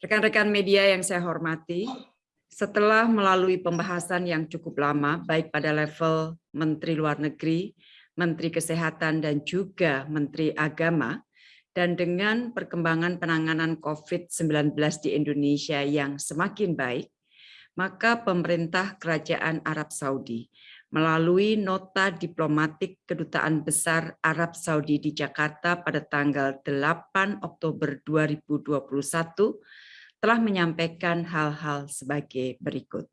Rekan-rekan media yang saya hormati, setelah melalui pembahasan yang cukup lama, baik pada level Menteri Luar Negeri, Menteri Kesehatan, dan juga Menteri Agama, dan dengan perkembangan penanganan COVID-19 di Indonesia yang semakin baik, maka pemerintah Kerajaan Arab Saudi melalui nota diplomatik Kedutaan Besar Arab Saudi di Jakarta pada tanggal 8 Oktober 2021 telah menyampaikan hal-hal sebagai berikut.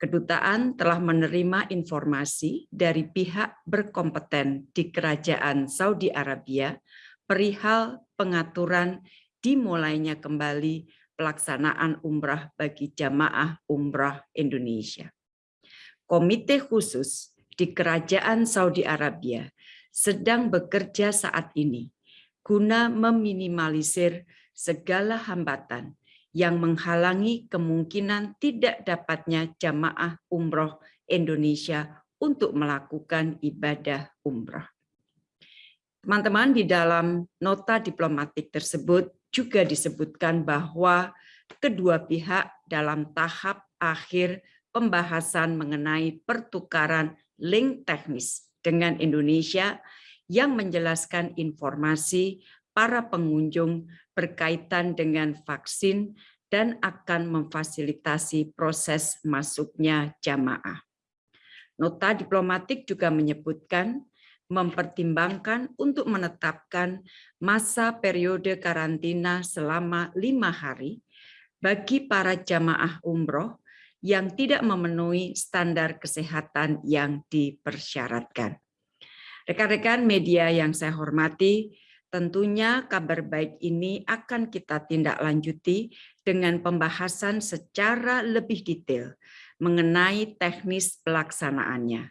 Kedutaan telah menerima informasi dari pihak berkompeten di Kerajaan Saudi Arabia perihal pengaturan dimulainya kembali pelaksanaan umrah bagi jamaah umrah Indonesia komite khusus di Kerajaan Saudi Arabia sedang bekerja saat ini guna meminimalisir segala hambatan yang menghalangi kemungkinan tidak dapatnya jamaah umroh Indonesia untuk melakukan ibadah umroh. Teman-teman, di dalam nota diplomatik tersebut juga disebutkan bahwa kedua pihak dalam tahap akhir pembahasan mengenai pertukaran link teknis dengan Indonesia yang menjelaskan informasi para pengunjung berkaitan dengan vaksin dan akan memfasilitasi proses masuknya jamaah. Nota diplomatik juga menyebutkan mempertimbangkan untuk menetapkan masa periode karantina selama lima hari bagi para jamaah umroh yang tidak memenuhi standar kesehatan yang dipersyaratkan. Rekan-rekan media yang saya hormati, tentunya kabar baik ini akan kita tindak lanjuti dengan pembahasan secara lebih detail mengenai teknis pelaksanaannya.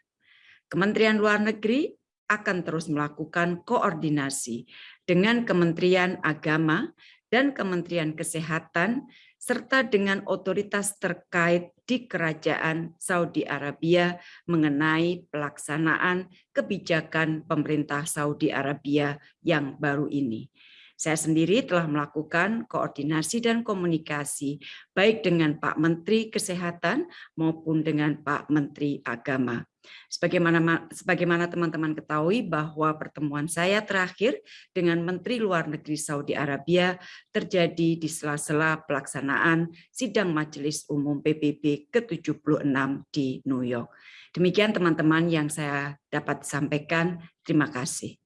Kementerian Luar Negeri akan terus melakukan koordinasi dengan Kementerian Agama dan Kementerian Kesehatan serta dengan otoritas terkait di Kerajaan Saudi Arabia mengenai pelaksanaan kebijakan pemerintah Saudi Arabia yang baru ini. Saya sendiri telah melakukan koordinasi dan komunikasi baik dengan Pak Menteri Kesehatan maupun dengan Pak Menteri Agama. Sebagaimana sebagaimana teman-teman ketahui bahwa pertemuan saya terakhir dengan Menteri Luar Negeri Saudi Arabia terjadi di sela-sela pelaksanaan sidang Majelis Umum PBB ke-76 di New York. Demikian teman-teman yang saya dapat sampaikan. Terima kasih.